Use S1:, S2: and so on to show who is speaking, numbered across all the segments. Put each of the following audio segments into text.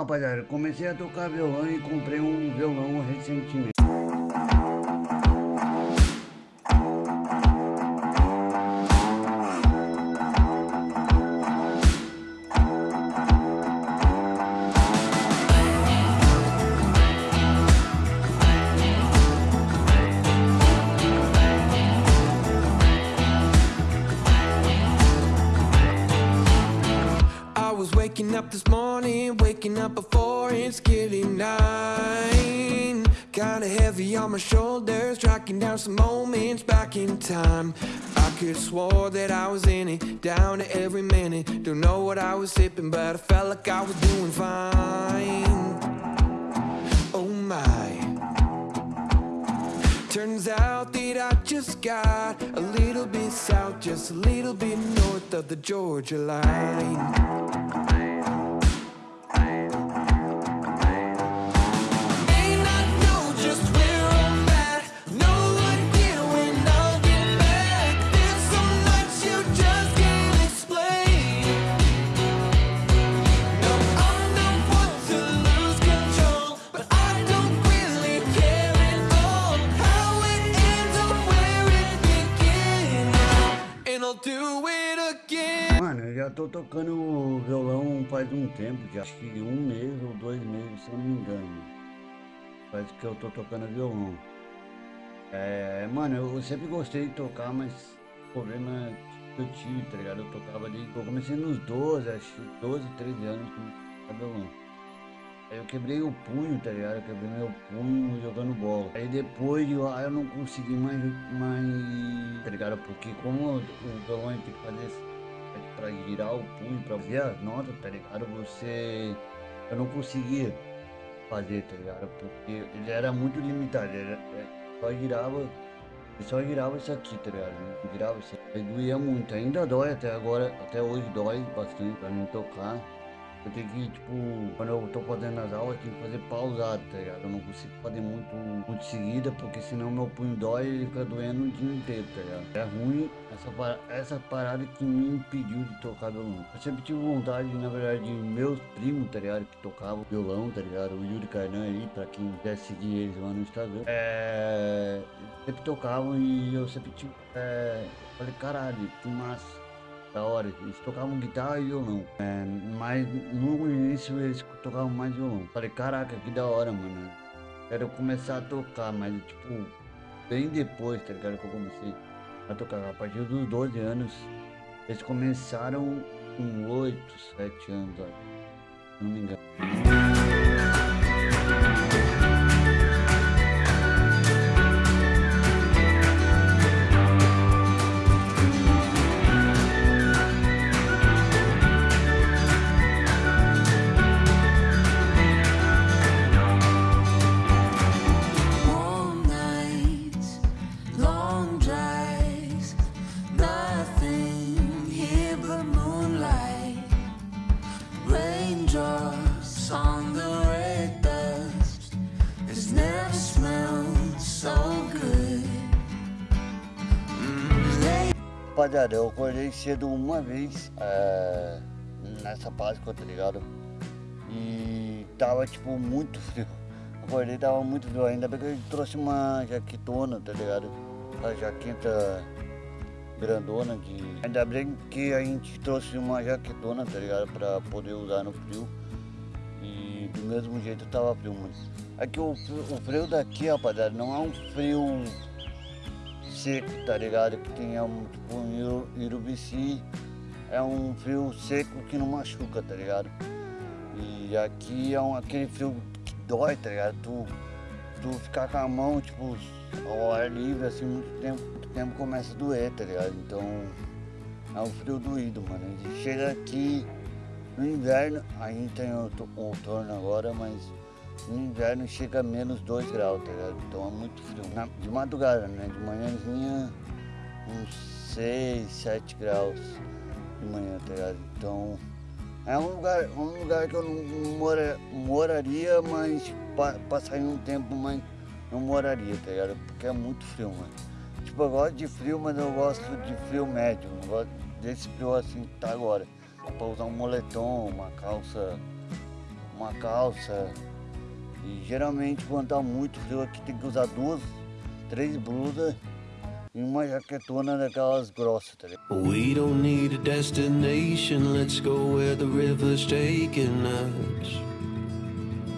S1: rapaziada, comecei a tocar violão e comprei um violão recentemente.
S2: Up this morning, waking up before it's getting nine. Kinda heavy on my shoulders, tracking down some moments back in time. I could swore that I was in it, down to every minute. Don't know what I was sipping, but I felt like I was doing fine. Oh my. Turns out that I just got a little bit south, just a little bit north of the Georgia line
S1: faz um tempo, já acho que um mês ou dois meses, se eu não me engano. Faz que eu tô tocando violão. É, mano, eu sempre gostei de tocar, mas o problema que eu tive, tá ligado? Eu tocava desde. Eu comecei nos 12, acho que 12, 13 anos com violão. Aí eu quebrei o punho, tá ligado? Eu quebrei meu punho jogando bola. Aí depois de lá eu não consegui mais, mais tá ligado? Porque como o violão tem que fazer para girar o punho, para fazer as notas, tá ligado? Você. Eu não conseguia fazer, tá ligado? Porque ele era muito limitado, era, é, só girava. Ele só girava isso aqui, tá ligado? Ele girava isso aqui. Aí doía muito, ainda dói até agora, até hoje dói bastante pra não tocar. Eu tenho que, tipo, quando eu tô fazendo as aulas, eu tenho que fazer pausado, tá ligado? Eu não consigo fazer muito, muito seguida, porque senão meu punho dói e fica doendo o dia inteiro, tá ligado? É ruim essa, essa parada que me impediu de tocar violão. Eu sempre tive vontade, na verdade, de meus primos, tá ligado? Que tocavam violão, tá ligado? O Yuri Carnan aí, pra quem quer seguir eles lá no Instagram. É... Sempre tocavam e eu sempre, tipo, é... Falei, caralho, que massa da hora. Eles tocavam guitarra e violão. É, mas no início eles tocavam mais violão. Falei, caraca, que da hora, mano. Quero começar a tocar, mas tipo, bem depois, tá ligado? Que eu comecei a tocar. A partir dos 12 anos, eles começaram com 8, 7 anos, ó. Não me engano. Rapaziada, eu acordei cedo uma vez é, nessa Páscoa, tá ligado? E tava tipo muito frio. Acordei tava muito frio, ainda bem que eu trouxe uma jaquetona, tá ligado? A jaqueta grandona de. Ainda bem que a gente trouxe uma jaquetona, tá ligado? Pra poder usar no frio. E do mesmo jeito tava frio, mas. Aqui o, o frio daqui, rapaziada, não é um frio seco, tá ligado? Que tem um, tipo um irubici, é um frio seco que não machuca, tá ligado? E aqui é um, aquele frio que dói, tá ligado? Tu, tu ficar com a mão, tipo, ao ar livre, assim, muito tempo, muito tempo começa a doer, tá ligado? Então é um frio doído, mano. Gente chega aqui no inverno, a gente tem outono agora, mas no inverno chega a menos 2 graus, tá ligado? Então é muito frio. Na, de madrugada, né? De manhãzinha, uns 6, 7 graus de manhã, tá ligado? Então é um lugar, um lugar que eu não mora, moraria, mas passaria um tempo, mas não moraria, tá ligado? Porque é muito frio, mano. Tipo, eu gosto de frio, mas eu gosto de frio médio. Não gosto desse frio assim que tá agora. Pra usar um moletom, uma calça uma calça. E geralmente quando tá muito frio aqui tem que usar duas, três blusas e uma jaquetona daquelas grossas, tá?
S3: We don't need a destination, let's go where the river's taking us.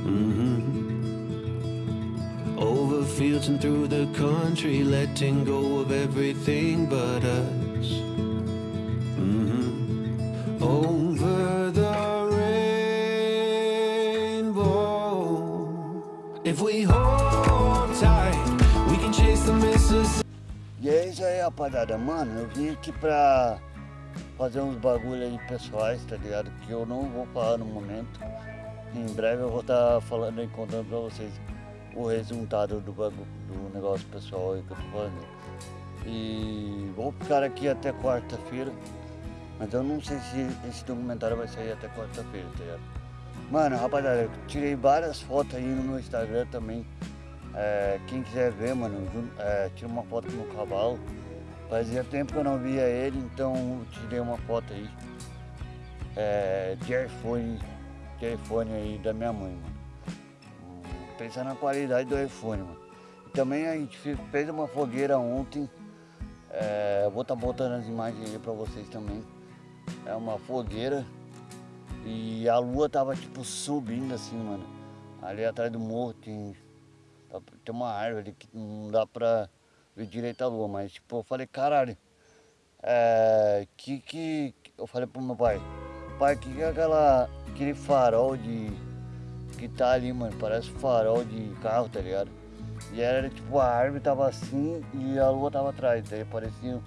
S3: Mm -hmm. Over fields and through the country, letting go of everything but us. Mm -hmm. Over
S1: rapaziada. Mano, eu vim aqui pra fazer uns bagulho aí pessoais, tá ligado? Que eu não vou falar no momento. Em breve eu vou estar tá falando e contando pra vocês o resultado do, bagulho, do negócio pessoal aí que eu tô fazendo. E vou ficar aqui até quarta-feira. Mas eu não sei se esse documentário vai sair até quarta-feira, tá ligado? Mano, rapaziada, eu tirei várias fotos aí no meu Instagram também. É, quem quiser ver, mano, é, tira uma foto com o cavalo. Fazia tempo que eu não via ele, então tirei uma foto aí. É, de iPhone, de iPhone aí da minha mãe, mano. Pensando na qualidade do iPhone, mano. Também a gente fez uma fogueira ontem. É, vou estar tá botando as imagens aí pra vocês também. É uma fogueira. E a lua tava tipo subindo assim, mano. Ali atrás do morro tem tem uma árvore que não dá pra ver direito a lua, mas tipo, eu falei, caralho, é, que que, eu falei pro meu pai, pai, que que é aquela, aquele farol de, que tá ali, mano, parece farol de carro, tá ligado? E era tipo, a árvore tava assim e a lua tava atrás, daí parecia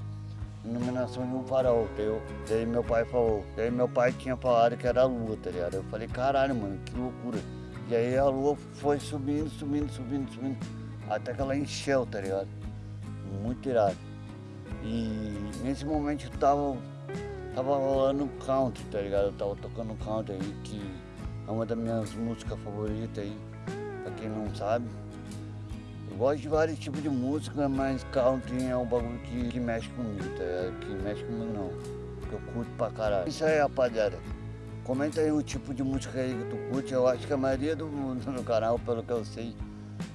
S1: iluminação de um farol, daí, eu, daí meu pai falou, daí meu pai tinha falado que era a lua, tá ligado? Eu falei, caralho, mano, que loucura. E aí a lua foi subindo, subindo, subindo, subindo, até que ela encheu, tá ligado? Muito irado. E nesse momento eu tava, tava rolando country, tá ligado? Eu tava tocando country aí, que é uma das minhas músicas favoritas aí, pra quem não sabe. Eu gosto de vários tipos de música, mas country é um bagulho que, que mexe comigo, tá ligado? Que mexe comigo não, que eu curto pra caralho. Isso aí, rapaziada. Comenta aí o tipo de música aí que tu curte. Eu acho que a maioria do no canal, pelo que eu sei,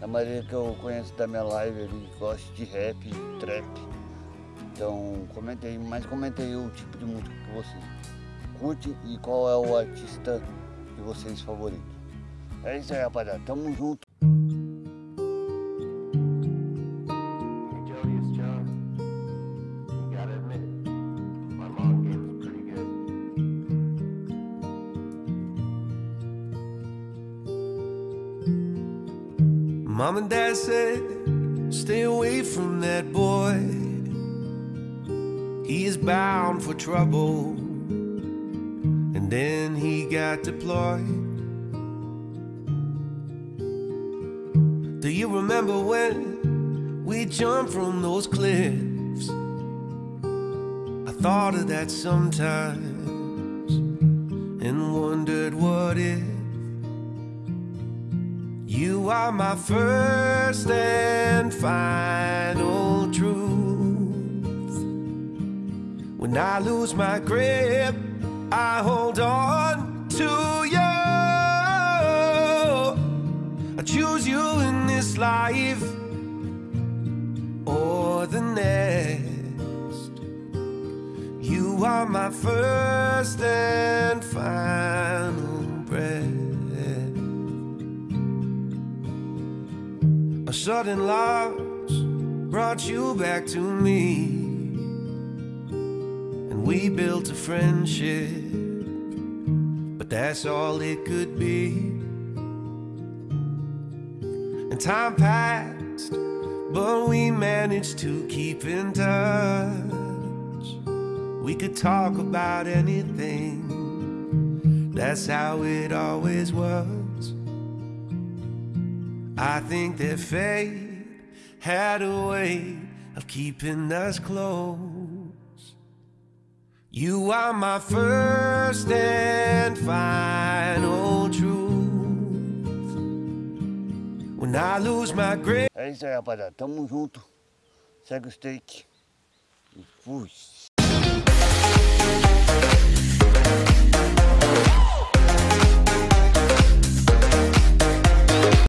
S1: a maioria que eu conheço da minha live ali, gosta de rap, trap. Então comenta aí, mas comenta aí o tipo de música que você curte e qual é o artista de vocês favorito. É isso aí, rapaziada. Tamo junto.
S3: Mom and Dad said, stay away from that boy. He is bound for trouble. And then he got deployed. Do you remember when we jumped from those cliffs? I thought of that sometimes and wondered what if. Are my first and final truth. When I lose my grip, I hold on to you. I choose you in this life or the next. You are my first and final sudden loss brought you back to me. And we built a friendship But that's all it could be. And time passed But we managed to keep in touch. We could talk about anything. That's how it always was I think that fate had a way of keeping us close. You are my first and final truth. When I lose my grip.
S1: É isso aí, rapaziada. Tamo junto. Segue o steak. E fui.